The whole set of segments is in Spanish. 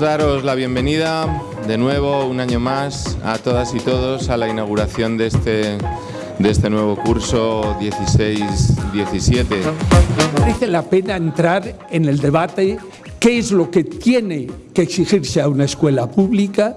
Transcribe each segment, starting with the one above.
daros la bienvenida de nuevo, un año más, a todas y todos a la inauguración de este, de este nuevo curso 16-17. Merece la pena entrar en el debate qué es lo que tiene que exigirse a una escuela pública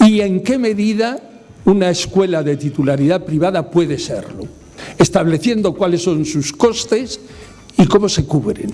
y en qué medida una escuela de titularidad privada puede serlo, estableciendo cuáles son sus costes y cómo se cubren,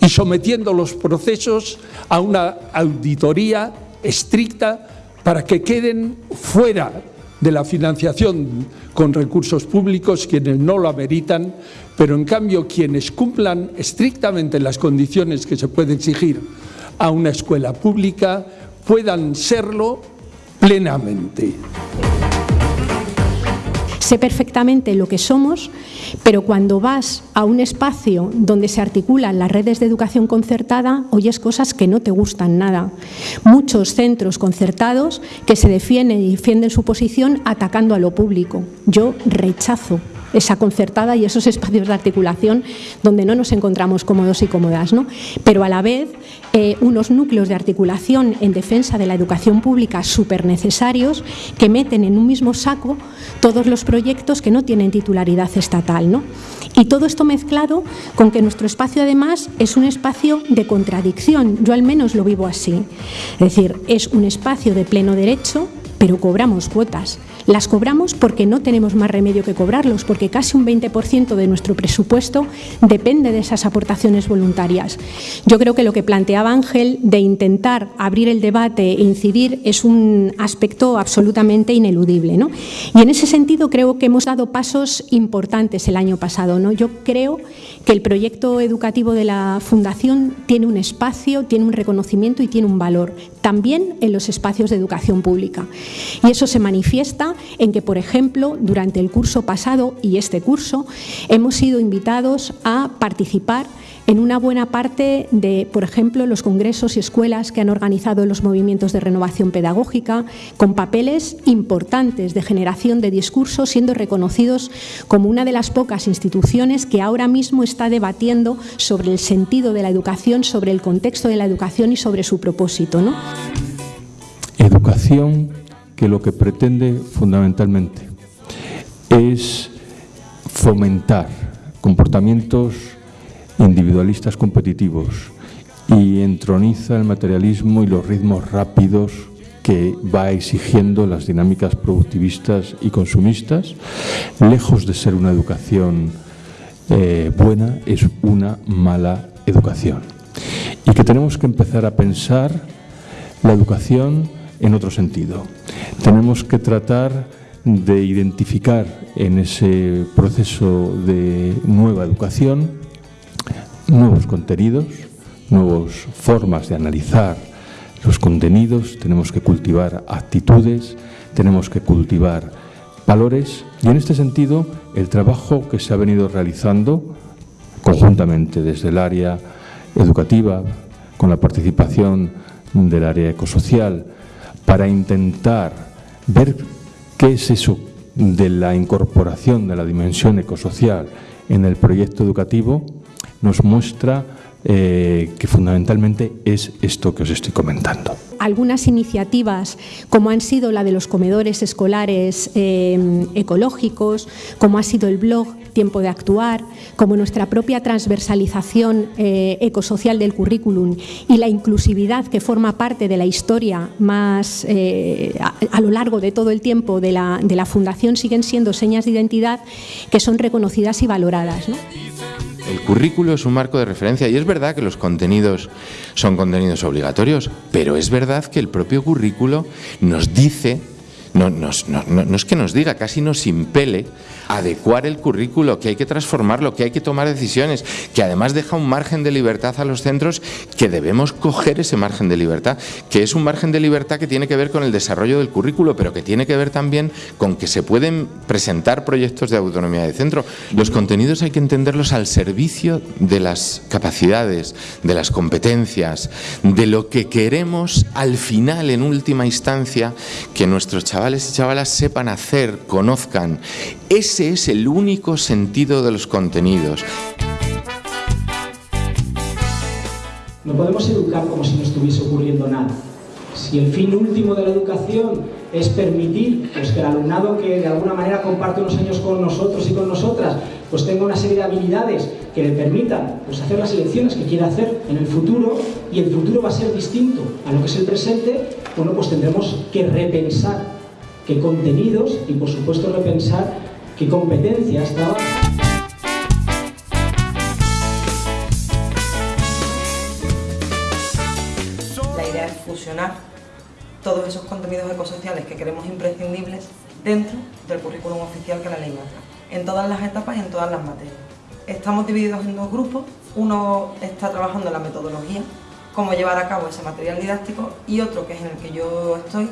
y sometiendo los procesos a una auditoría estricta para que queden fuera de la financiación con recursos públicos quienes no lo ameritan, pero en cambio quienes cumplan estrictamente las condiciones que se puede exigir a una escuela pública puedan serlo plenamente. Sé perfectamente lo que somos, pero cuando vas a un espacio donde se articulan las redes de educación concertada, oyes cosas que no te gustan nada. Muchos centros concertados que se defienden y defienden su posición atacando a lo público. Yo rechazo esa concertada y esos espacios de articulación donde no nos encontramos cómodos y cómodas. ¿no? Pero a la vez, eh, unos núcleos de articulación en defensa de la educación pública súper necesarios que meten en un mismo saco todos los proyectos que no tienen titularidad estatal. ¿no? Y todo esto mezclado con que nuestro espacio además es un espacio de contradicción, yo al menos lo vivo así. Es decir, es un espacio de pleno derecho, pero cobramos cuotas. Las cobramos porque no tenemos más remedio que cobrarlos, porque casi un 20% de nuestro presupuesto depende de esas aportaciones voluntarias. Yo creo que lo que planteaba Ángel de intentar abrir el debate e incidir es un aspecto absolutamente ineludible. ¿no? Y en ese sentido creo que hemos dado pasos importantes el año pasado. ¿no? Yo creo que el proyecto educativo de la Fundación tiene un espacio, tiene un reconocimiento y tiene un valor, también en los espacios de educación pública. Y eso se manifiesta en que, por ejemplo, durante el curso pasado y este curso, hemos sido invitados a participar en una buena parte de, por ejemplo, los congresos y escuelas que han organizado los movimientos de renovación pedagógica, con papeles importantes de generación de discursos, siendo reconocidos como una de las pocas instituciones que ahora mismo está debatiendo sobre el sentido de la educación, sobre el contexto de la educación y sobre su propósito. ¿no? Educación que lo que pretende fundamentalmente es fomentar comportamientos individualistas competitivos y entroniza el materialismo y los ritmos rápidos que va exigiendo las dinámicas productivistas y consumistas, lejos de ser una educación eh, buena, es una mala educación. Y que tenemos que empezar a pensar la educación en otro sentido. Tenemos que tratar de identificar en ese proceso de nueva educación nuevos contenidos, nuevas formas de analizar los contenidos, tenemos que cultivar actitudes, tenemos que cultivar valores y en este sentido el trabajo que se ha venido realizando conjuntamente desde el área educativa, con la participación del área ecosocial, para intentar ver qué es eso de la incorporación de la dimensión ecosocial en el proyecto educativo, nos muestra eh, que fundamentalmente es esto que os estoy comentando. Algunas iniciativas, como han sido la de los comedores escolares eh, ecológicos, como ha sido el blog Tiempo de Actuar, como nuestra propia transversalización eh, ecosocial del currículum y la inclusividad que forma parte de la historia más a, lo largo de todo el tiempo de la, de la Fundación, siguen siendo señas de identidad que son reconocidas y valoradas. El currículo es un marco de referencia y es verdad que los contenidos son contenidos obligatorios, pero es verdad que el propio currículo nos dice, no, no, no es que nos diga, casi nos impele adecuar el currículo, que hay que transformarlo, que hay que tomar decisiones, que además deja un margen de libertad a los centros que debemos coger ese margen de libertad, que es un margen de libertad que tiene que ver con el desarrollo del currículo, pero que tiene que ver también con que se pueden presentar proyectos de autonomía de centro. Los contenidos hay que entenderlos al servicio de las capacidades, de las competencias, de lo que queremos al final, en última instancia, que nuestros chavales y chavalas sepan hacer, conozcan. Ese es el único sentido de los contenidos. No podemos educar como si no estuviese ocurriendo nada. Si el fin último de la educación es permitir pues, que el alumnado que de alguna manera comparte unos años con nosotros y con nosotras, pues tenga una serie de habilidades que le permitan pues, hacer las elecciones que quiera hacer en el futuro y el futuro va a ser distinto a lo que es el presente, bueno, pues tendremos que repensar qué contenidos y por supuesto repensar qué competencias trabajan. todos esos contenidos ecosociales que queremos imprescindibles dentro del currículum oficial que la ley marca, en todas las etapas y en todas las materias. Estamos divididos en dos grupos, uno está trabajando en la metodología, cómo llevar a cabo ese material didáctico, y otro, que es en el que yo estoy,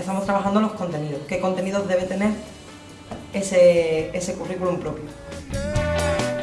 estamos trabajando los contenidos, qué contenidos debe tener ese, ese currículum propio.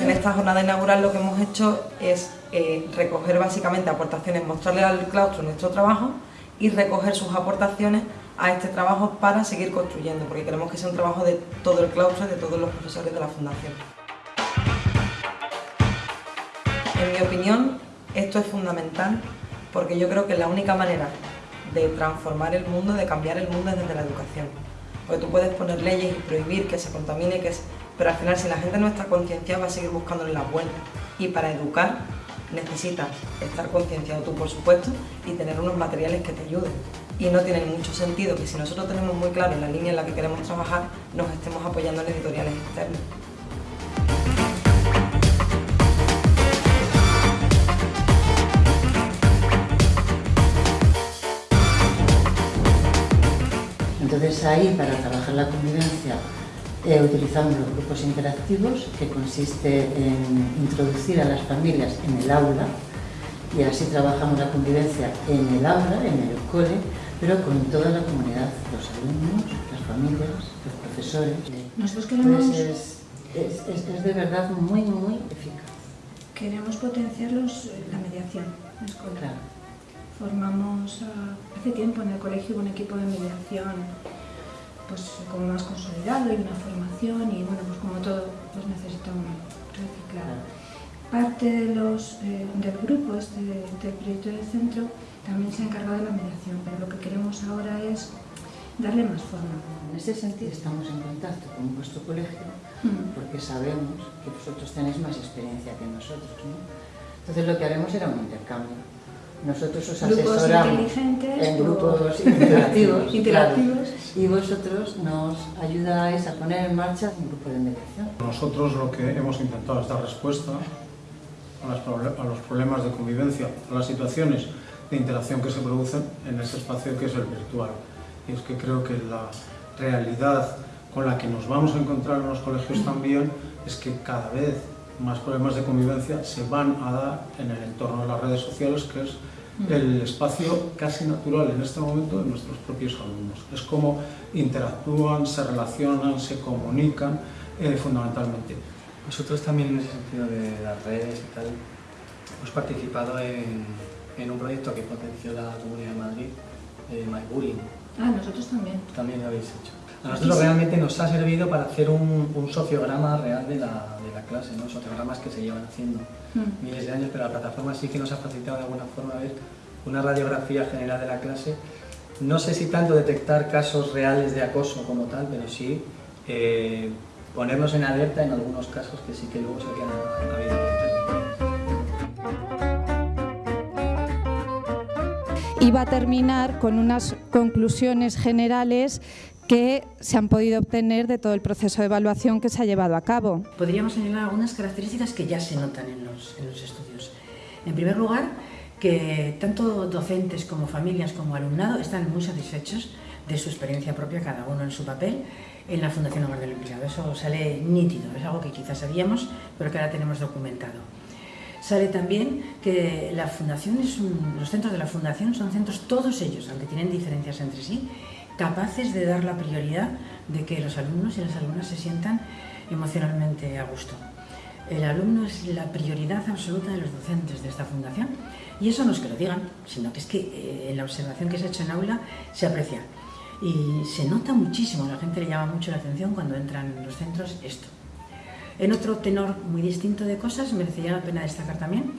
En esta jornada inaugural lo que hemos hecho es eh, recoger básicamente aportaciones, mostrarle al claustro nuestro trabajo y recoger sus aportaciones a este trabajo para seguir construyendo, porque queremos que sea un trabajo de todo el claustro y de todos los profesores de la Fundación. En mi opinión, esto es fundamental porque yo creo que la única manera de transformar el mundo, de cambiar el mundo es desde la educación. Porque tú puedes poner leyes y prohibir que se contamine, que pero al final si la gente no está concienciada va a seguir buscándole las vueltas. Y para educar necesitas estar concienciado tú, por supuesto, y tener unos materiales que te ayuden. Y no tiene mucho sentido que si nosotros tenemos muy claro la línea en la que queremos trabajar, nos estemos apoyando en editoriales externas. Entonces ahí, para trabajar la convivencia eh, utilizamos los grupos interactivos, que consiste en introducir a las familias en el aula, y así trabajamos la convivencia en el aula, en el cole, pero con toda la comunidad, los alumnos, las familias, los profesores. Nosotros queremos... Pues es, es, es, de verdad muy, muy eficaz. Queremos potenciar los, la mediación escolar. Formamos hace tiempo en el colegio un equipo de mediación pues como más consolidado y una formación y bueno, pues como todo pues necesitamos reciclar. Parte de los, eh, del grupo este, del proyecto del centro también se ha encargado de la mediación, pero lo que queremos ahora es darle más forma. En ese sentido estamos en contacto con vuestro colegio mm. porque sabemos que vosotros tenéis más experiencia que nosotros. ¿no? Entonces lo que haremos será un intercambio nosotros os asesoramos en grupos interactivos, interactivos y vosotros nos ayudáis a poner en marcha un grupo de mediación. Nosotros lo que hemos intentado es dar respuesta a, los problemas de convivencia, a las situaciones de interacción que se producen en ese espacio que es el virtual. Y es que creo que la realidad con la que nos vamos a encontrar en los colegios también es que cada vez más problemas de convivencia se van a dar en el entorno de las redes sociales, que es el espacio casi natural en este momento de nuestros propios alumnos. Es como interactúan, se relacionan, se comunican eh, fundamentalmente. Nosotros también en ese sentido de las redes y tal, hemos participado en, en un proyecto que potenció la Comunidad de Madrid, eh, MyBullying. Ah, nosotros también. También lo habéis hecho. A nosotros realmente nos ha servido para hacer un, un sociograma real de la, de la, clase, ¿no? sociogramas que se llevan haciendo mm. miles de años, pero la plataforma sí que nos ha facilitado de alguna forma ver una radiografía general de la clase. No sé si tanto detectar casos reales de acoso como tal, pero sí eh, ponernos en alerta en algunos casos que sí que luego se quedan en la vida. Iba a terminar con unas conclusiones generales que se han podido obtener de todo el proceso de evaluación que se ha llevado a cabo. Podríamos señalar algunas características que ya se notan en los, en los estudios. En primer lugar, que tanto docentes como familias como alumnado están muy satisfechos de su experiencia propia, cada uno en su papel, en la Fundación Hogar del Empleado. Eso sale nítido, es algo que quizás sabíamos, pero que ahora tenemos documentado. Sale también que la fundación es los centros de la Fundación son centros, todos ellos, aunque tienen diferencias entre sí, capaces de dar la prioridad de que los alumnos y las alumnas se sientan emocionalmente a gusto. El alumno es la prioridad absoluta de los docentes de esta fundación y eso no es que lo digan, sino que es que eh, en la observación que se ha hecho en aula se aprecia y se nota muchísimo, la gente le llama mucho la atención cuando entran en los centros esto. En otro tenor muy distinto de cosas, merecería la pena destacar también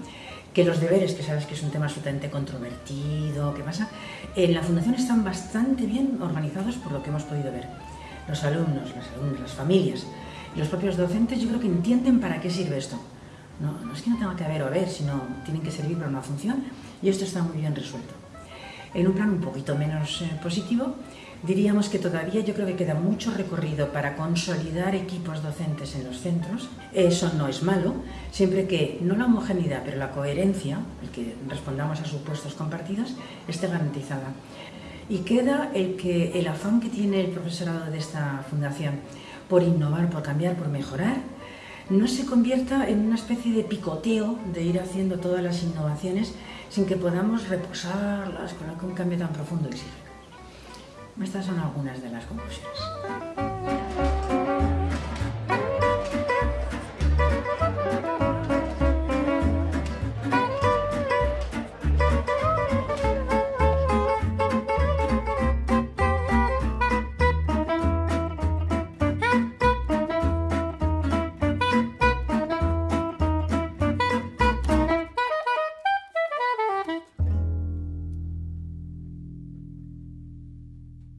que los deberes, que sabes que es un tema absolutamente controvertido, ¿qué pasa? En la Fundación están bastante bien organizados por lo que hemos podido ver. Los alumnos, las alumnas, las familias los propios docentes yo creo que entienden para qué sirve esto. No, no es que no tenga que haber o haber, sino tienen que servir para una función y esto está muy bien resuelto. En un plan un poquito menos eh, positivo, Diríamos que todavía yo creo que queda mucho recorrido para consolidar equipos docentes en los centros. Eso no es malo, siempre que no la homogeneidad, pero la coherencia, el que respondamos a supuestos compartidos, esté garantizada. Y queda el, que, el afán que tiene el profesorado de esta fundación por innovar, por cambiar, por mejorar, no se convierta en una especie de picoteo de ir haciendo todas las innovaciones sin que podamos reposarlas con un cambio tan profundo exige. Estas son algunas de las conclusiones.